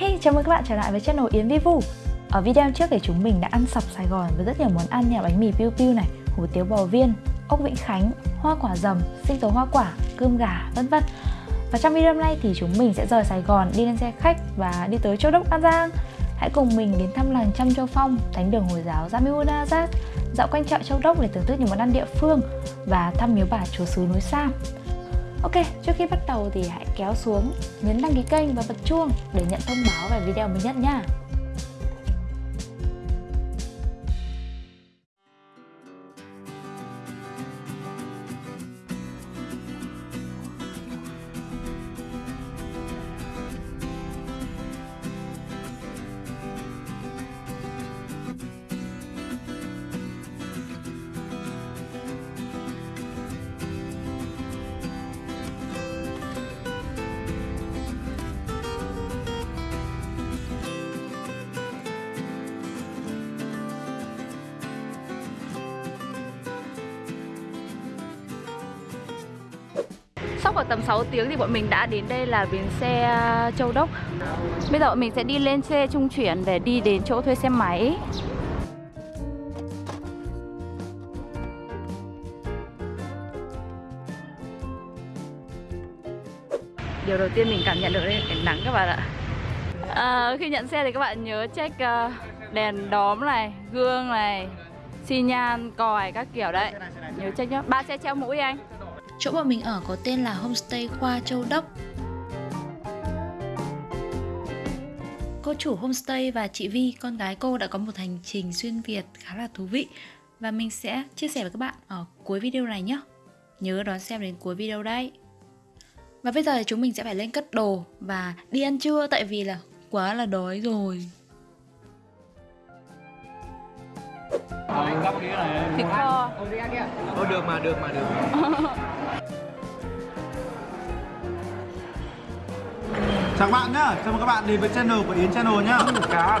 Hey, chào mừng các bạn trở lại với channel Yến Vi Vu Ở video trước thì chúng mình đã ăn sập Sài Gòn với rất nhiều món ăn như bánh mì piu piu này, hủ tiếu bò viên, ốc Vĩnh Khánh, hoa quả dầm, sinh tố hoa quả, cơm gà, vân vân. Và trong video hôm nay thì chúng mình sẽ rời Sài Gòn đi lên xe khách và đi tới Châu Đốc An Giang. Hãy cùng mình đến thăm làng Trăm Châu Phong, thánh đường Hồi giáo Jamiun Azad, dạo quanh chợ Châu Đốc để thưởng thức những món ăn địa phương và thăm miếu bà chúa xứ núi Sam. Ok, trước khi bắt đầu thì hãy kéo xuống, nhấn đăng ký kênh và bật chuông để nhận thông báo về video mới nhất nha. Sau khoảng tầm 6 tiếng thì bọn mình đã đến đây là bến xe Châu Đốc. Bây giờ bọn mình sẽ đi lên xe trung chuyển để đi đến chỗ thuê xe máy. Điều đầu tiên mình cảm nhận được đây là nắng các bạn ạ. À, Khi nhận xe thì các bạn nhớ check uh, đèn đóm này, gương này, xi nhan, còi các kiểu đấy. Nhớ check nhá, ba xe treo mũi anh Chỗ bọn mình ở có tên là Homestay Khoa Châu Đốc. Cô chủ homestay và chị Vi, con gái cô đã có một hành trình xuyên Việt khá là thú vị. Và mình sẽ chia sẻ với các bạn ở cuối video này nhé. Nhớ đón xem đến cuối video đây. Và bây giờ thì chúng mình sẽ phải lên cất đồ và đi ăn trưa tại vì là quá là đói rồi. Thịt kho Thôi được mà, được mà, được Chào các bạn nhá, chào mừng các bạn đến với channel của Yến Channel nhá.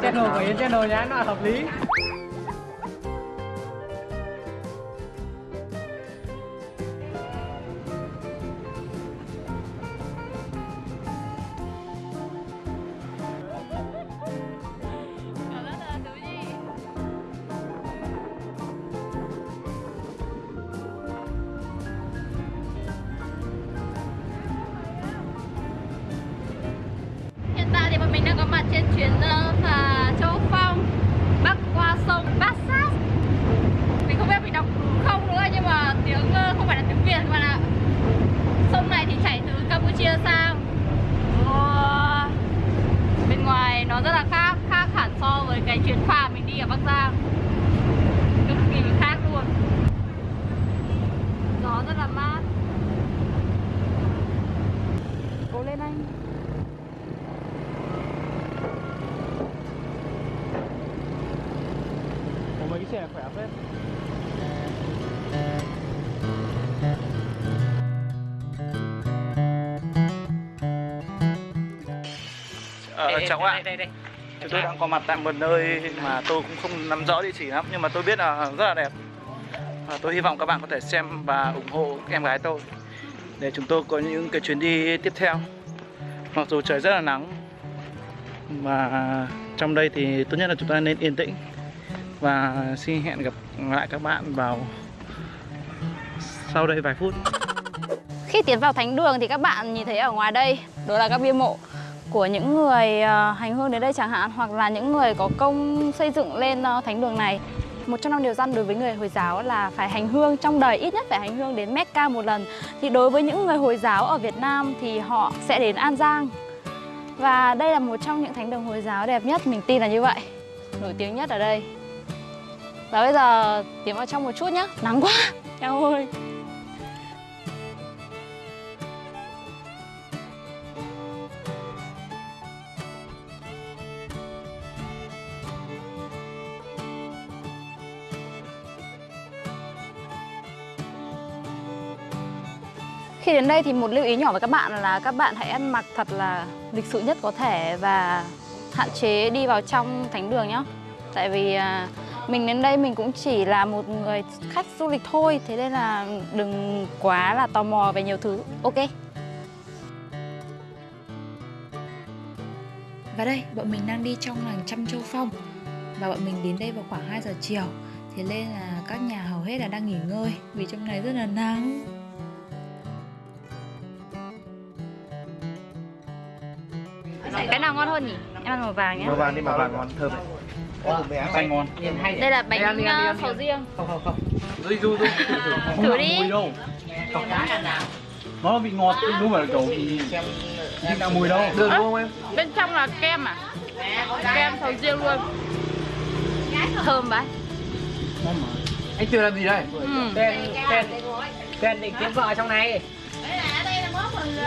Channel của Yến Channel nhá, nó là hợp lý. Ờ, chào các bạn. đây, đây. Chúng tôi đang có mặt tại một nơi mà tôi cũng không nắm rõ địa chỉ lắm Nhưng mà tôi biết là rất là đẹp. Và Tôi hy vọng các bạn có thể xem và ủng hộ em gái tôi Để chúng tôi có những cái chuyến đi tiếp theo. Mặc dù trời rất là nắng Và trong đây thì tốt nhất là chúng ta nên yên tĩnh. Và xin hẹn gặp lại các bạn vào sau đây vài phút. Khi tiến vào thánh đường thì các bạn nhìn thấy ở ngoài đây Đó là các bia mộ của những người ờ, hành hương đến đây chẳng hạn Hoặc là những người có công xây dựng lên ờ, thánh đường này. Một trong năm điều răn đối với người Hồi giáo là phải hành hương trong đời ít nhất phải hành hương đến Mecca một lần. Thì đối với những người Hồi giáo ở Việt Nam thì họ sẽ đến An Giang. Và đây là một trong những thánh đường Hồi giáo đẹp nhất, mình tin là như vậy. Nổi tiếng nhất ở đây. Và bây giờ tiến vào trong một chút nhé, nắng quá, eo ơi Khi đến đây thì một lưu ý nhỏ với các bạn là các bạn hãy ăn mặc thật là lịch sự nhất có thể và hạn chế đi vào trong thánh đường nhé. Tại vì à, mình đến đây mình cũng chỉ là một người khách du lịch thôi, thế nên là đừng quá là tò mò về nhiều thứ. Ok. Và đây, bọn mình đang đi trong làng Trăm Châu Phong Và bọn mình đến đây vào khoảng 2 giờ chiều Thế nên là các nhà hầu hết là đang nghỉ ngơi Vì trong này rất là nắng Cái nào ngon hơn nhỉ? Em ăn màu vàng nhé màu vàng đi màu vàng ngon thơm xanh ngon. Đây là bánh ăn, sầu riêng. Không không không. Du du du Thử đi. mùi đâu. Nó bị ngọt đúng phải là kiểu bị nào mùi đâu. Được đúng không em? Bên trong là kem à? Kem sầu riêng luôn. Thơm vậy. Anh Tuyền làm gì đây? ừ. Tuyền, Tuyền Tuyền định kiếm vợ trong này.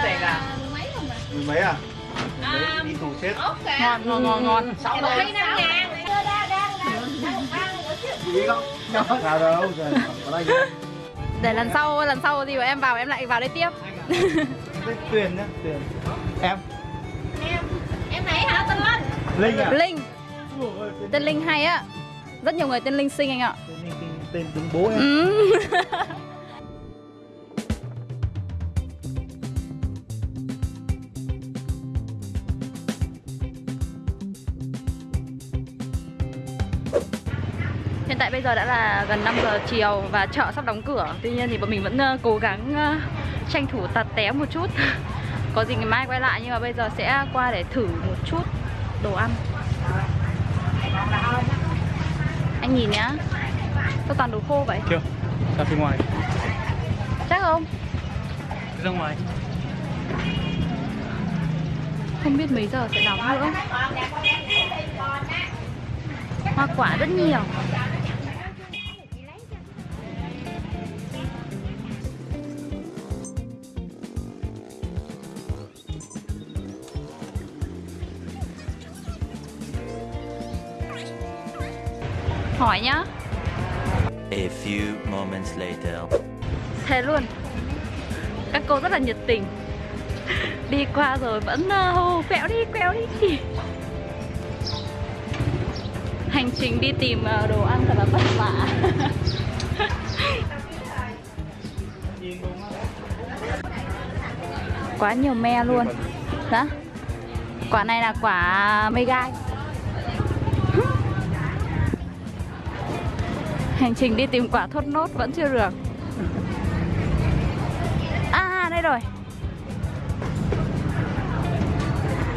Rẻ cả mười mấy à mười mấy đi tù chết Ngon, ngon, ngon, ngon. Sao đâu giờ có đây Để lần sau, lần sau thì em vào em lại vào đây tiếp. Tuyền nhá tuyền. Em. Em này hả tên Linh? linh à Linh. Tên Linh hay á. Rất nhiều người tên Linh xinh anh ạ. Tên linh tên, tên đúng bố em giờ đã là gần 5 giờ chiều và chợ sắp đóng cửa. Tuy nhiên thì bọn mình vẫn ờ, cố gắng ờ, tranh thủ tạt té một chút. Có gì ngày mai quay lại nhưng mà bây giờ sẽ qua để thử một chút đồ ăn. Anh nhìn nhá. Sao toàn đồ khô vậy? chưa. Ra phía ngoài. Chắc không? ra ngoài. Không biết mấy giờ sẽ đóng nữa. Hoa quả rất nhiều Hỏi nhá. A few moments later. Thế luôn. Các cô rất là nhiệt tình. Đi qua rồi vẫn ờ, hô quẹo đi quẹo đi. Hành trình đi tìm ờ, đồ ăn thật là vất vả. Quá nhiều me luôn. Đó Quả này là quả mê gai Hành trình đi tìm quả thốt nốt vẫn chưa được. À đây rồi.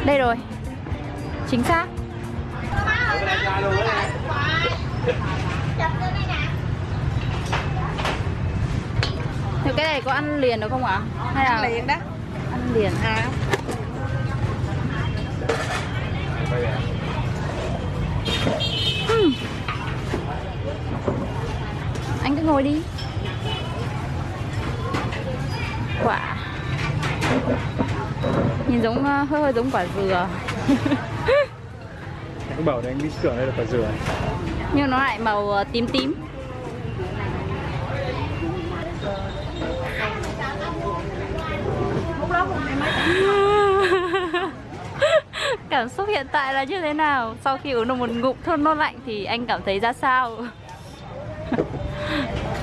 Đây rồi. Chính xác. Thế cái này có ăn liền được không ạ? Hay là ăn liền đó. Ăn liền? À. Anh cứ ngồi đi. Quả. Nhìn giống ờ, hơi hơi giống quả dừa. Anh bảo là anh đi tưởng đây là quả dừa. Nhưng nó lại màu ờ, tím tím. Cảm xúc hiện tại là như thế nào? Sau khi uống được một ngụm thơm nốt lạnh thì anh cảm thấy ra sao?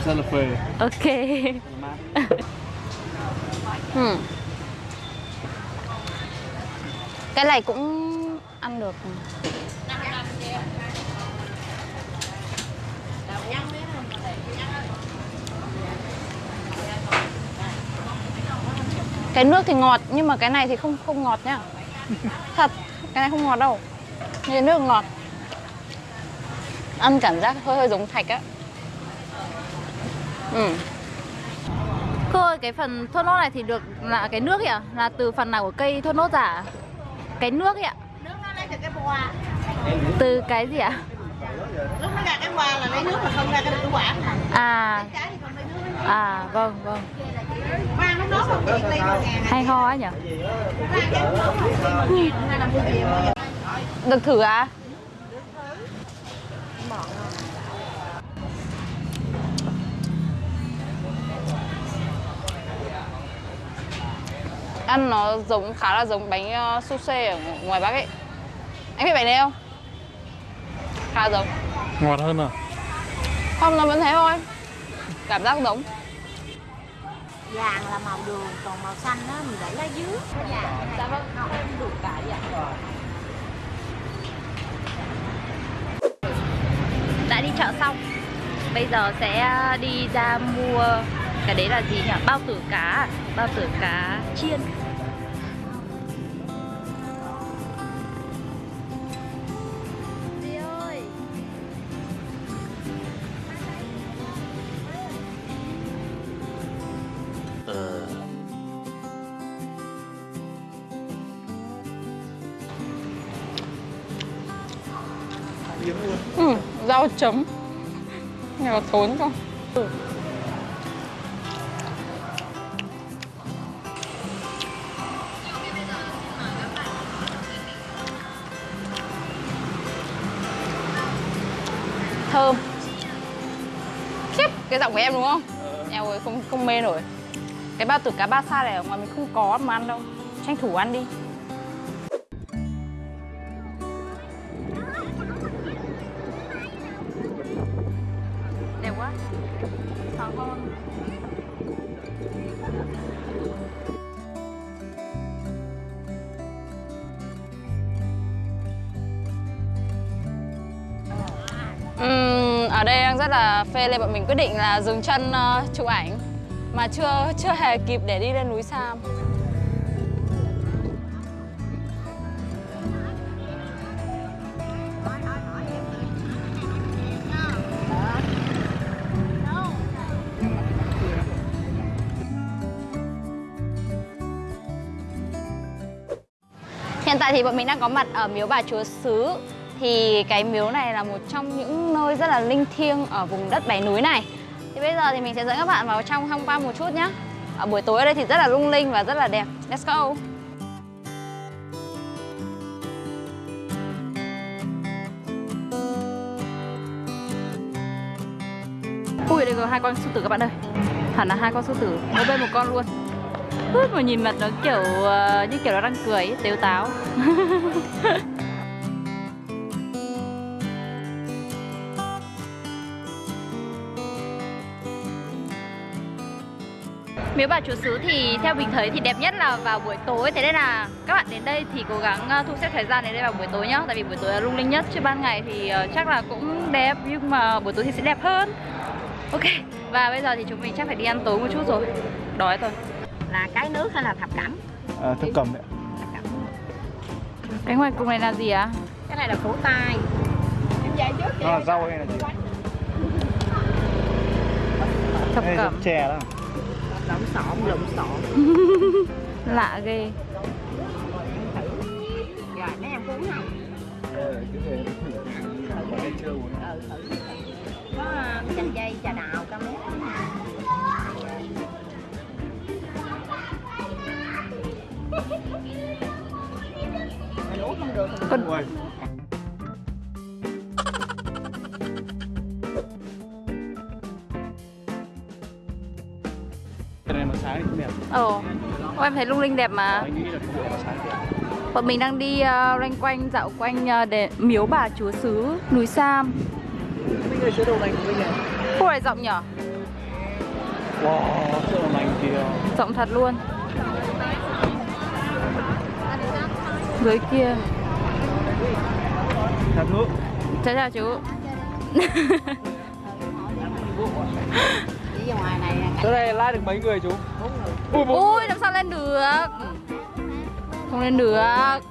Rất là phê. Ok. Hmm. Cái này cũng ăn được. Cái nước thì ngọt nhưng mà cái này thì không không ngọt nhá. Thật, cái này không ngọt đâu. Cái nước ngọt. Ăn cảm giác hơi hơi giống thạch á Ừ Cô ơi, cái phần thốt nốt này thì được là cái nước ấy ạ? Là từ phần nào của cây thốt nốt giả? à? Cái nước ấy ạ? Nước nó lấy từ cái boa Từ cái gì ạ? Lúc nó ra cái boa là lấy nước mà không ra cái được quả À, à vâng vâng Hay ho ấy nhỉ? Khoan cái lúc ăn nó giống khá là giống bánh uh, sushi ở ngoài Bắc ấy. Anh biết bánh này không? Khá giống. Ngọt hơn à? Không, nó vẫn thế thôi. Cảm giác giống. Vàng là màu đường, còn màu xanh đó mình để lá dứa Vàng dạ, vâng, không đủ cả vậy. Đã đi chợ xong. Bây giờ sẽ ờ, đi ra mua cái đấy là gì nhỉ? Bao tử cá à? bao tử cá chiên. Ừ, rau chấm. Nghe có thốn không? Ừ. Thơm. Khiếp, cái giọng của em đúng không? Em ơi, không, không mê nổi. Cái bao tử cá ba sa này ở ngoài mình không có mà ăn đâu. Tranh thủ ăn đi. Rất là phê nên bọn mình quyết định là dừng chân uh, chụp ảnh mà chưa chưa hề kịp để đi lên núi Sam. Hiện tại thì bọn mình đang có mặt ở miếu bà Chúa Sứ thì cái miếu này là một trong những nơi rất là linh thiêng ở vùng đất bảy Núi này. Thì bây giờ thì mình sẽ dẫn các bạn vào trong tham quan một chút nhé Ở buổi tối ở đây thì rất là lung linh và rất là đẹp. Let's go! Ui đây có hai con sư tử các bạn ơi. Hẳn là hai con sư tử. Mỗi bên một con luôn. Ui, mà nhìn mặt nó kiểu uh, như kiểu nó đang cười ấy, tếu táo. Miếu bà chúa xứ thì theo mình thấy thì đẹp nhất là vào buổi tối Thế nên là các bạn đến đây thì cố gắng ờ, thu xếp thời gian đến đây vào buổi tối nhá Tại vì buổi tối là lung linh nhất Chứ ban ngày thì ờ, chắc là cũng đẹp Nhưng mà buổi tối thì sẽ đẹp hơn Ok Và bây giờ thì chúng mình chắc phải đi ăn tối một chút rồi Đói rồi Là cái nước hay là thập cẩm? À, thập cẩm đấy. Cái ngoài cùng này là gì ạ? Cái này là củ tai Em dạy trước Nó là rau hay là gì? Thập cẩm chè đó. Lộn xộn, lộn xộn. Lạ ghê. Rồi mấy em có uống không? Uống. Ừ, thử Có uh, chanh dây, trà đào, cam mét Mình uống không được. Thì sáng không đẹp. Ồ Ô, em thấy lung linh đẹp mà Anh nghĩ là cái buổi mà sáng đẹp. Bọn mình đang đi uh, loanh quanh dạo quanh uh, để miếu bà chúa xứ núi Sam Mình của này. Khu này rộng nhở? Wow, kìa. Rộng thật luôn Dưới kia Thật nước. Chào chào chú này Chỗ này like được mấy người chú? Ui, Ui làm sao lên được? Không lên được.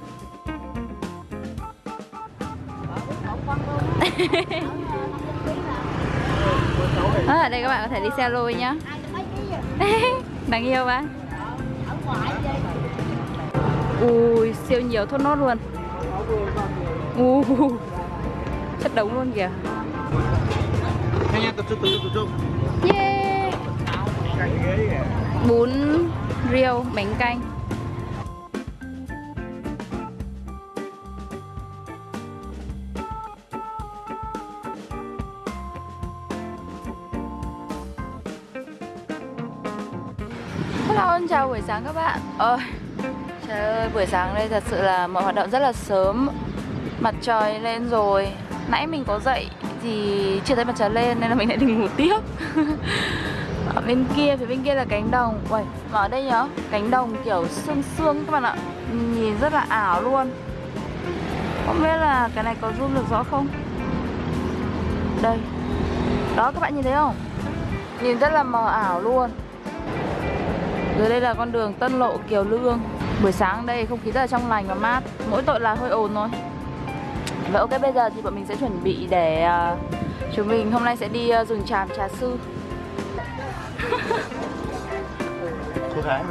À, ở đây các bạn có thể đi xe lôi nhá. Đáng yêu quá. Ui siêu nhiều thốt nốt luôn. Ui Chất đống luôn kìa. Nhanh nhanh, tập trung, tập trung, tập trung. Bún riêu bánh canh. Hello, xin chào buổi sáng các bạn. Ôi, Trời ơi, buổi sáng đây thật sự là mọi hoạt động rất là sớm. Mặt trời lên rồi. Nãy mình có dậy thì chưa thấy mặt trời lên nên là mình lại đi ngủ tiếp. bên kia, phía bên kia là cánh đồng. Uầy, mà ở đây nhá, cánh đồng kiểu sương sương các bạn ạ. Nhìn rất là ảo luôn. Không biết là cái này có zoom được rõ không? Đây, Đó các bạn nhìn thấy không? Nhìn rất là mờ ảo luôn. Dưới đây là con đường Tân Lộ Kiều Lương. Buổi sáng đây không khí rất là trong lành và mát. Mỗi tội là hơi ồn thôi. Và ok bây giờ thì bọn mình sẽ chuẩn bị để uh, Chúng mình hôm nay sẽ đi uh, rừng tràm trà sư. Này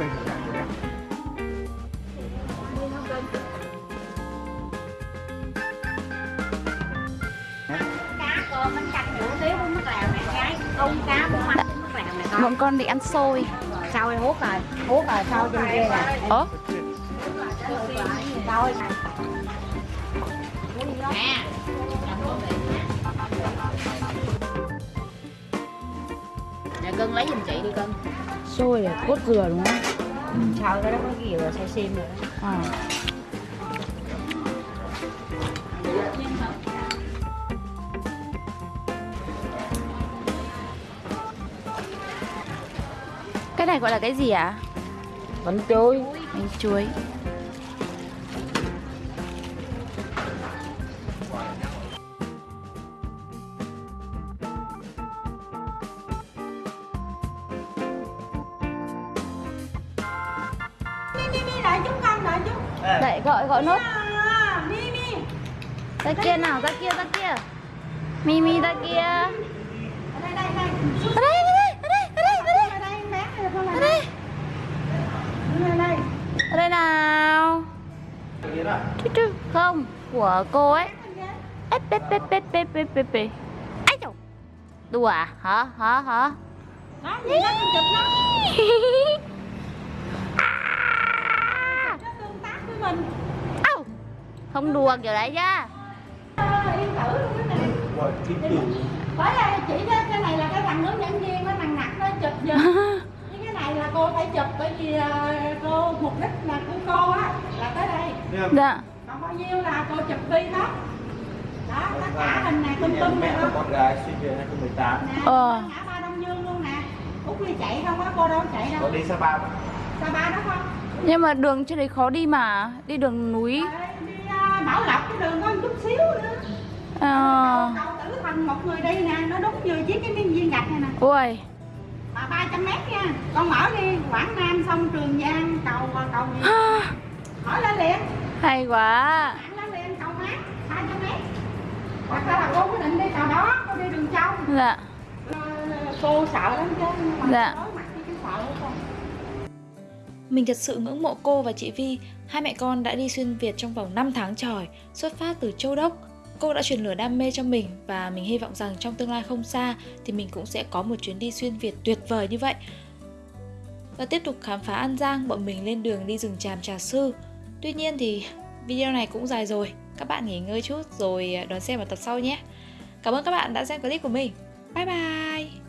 con Bọn con đi ăn xôi. Sau đây hút rồi? Hút rồi sau trên kia nè Ơ? thôi nè cưng lấy giùm chị đi cưng Xôi để cốt dừa đúng không? sau đó nó có cái gì rồi xay xiêm rồi. À. Cái này gọi là cái gì ạ? À? bánh chuối Bánh chuối gọi gọi nốt. Ra kia nào, ra kia, ra kia. Mimi ra kia. ở đây đây đây. Ở đây, ở đây, ở đây, ở đây, ở đây. Ở đây Ở đây, ở nào. Chú chú. Không, của cô ấy. Ép, ép, ép, ép, ép, ép, ép, ép. Ây dồi. Đùa à? Hả, hả, hả? Đó đó con chụp nó. À! nó tương tác với mình! Không đùa kiểu đấy cái này bởi là chỉ đó, cái này là cái thằng hướng dẫn viên nó thằng nặc nó chụp giùm Chứ cái này là cô phải chụp bởi vì ờ, cô mục đích là của cô á là tới đây. Dạ. Còn bao nhiêu là cô chụp phi hết. Đó tất cả hình này tung tung này đó con gái sinh viên 2018 nè Ờ. ngã ba đông dương luôn nè. Út đi chạy không á cô đâu chạy có đâu đi Sapa ba đó không? Nhưng mà đường trên đấy khó đi mà Đi đường núi. Đi ờ, bảo lộc cái đường có một chút xíu nữa. Ờ. Cậu tử thành một người đi nè nó đúng vừa chiếc cái miếng viên gạch này nè. Ui mà 300 mét nha. Con mở đi quảng nam xong trường giang cầu cầu gì? Mở lên liền. Hay quá. Thẳng lên liền cầu mát 300 mét. Hoặc là, cô quyết định đi cầu đó cô đi đường trong Dạ. Cô sợ lắm chứ Dạ. mặt cái sợ của con mình thật sự ngưỡng mộ cô và chị Vi, hai mẹ con đã đi xuyên Việt trong vòng 5 tháng trời, xuất phát từ Châu Đốc. Cô đã truyền lửa đam mê cho mình và mình hy vọng rằng trong tương lai không xa thì mình cũng sẽ có một chuyến đi xuyên Việt tuyệt vời như vậy. Và tiếp tục khám phá An Giang, bọn mình lên đường đi rừng tràm Trà Sư. Tuy nhiên thì video này cũng dài rồi, các bạn nghỉ ngơi chút rồi đón xem vào tập sau nhé. Cảm ơn các bạn đã xem clip của mình. Bye bye!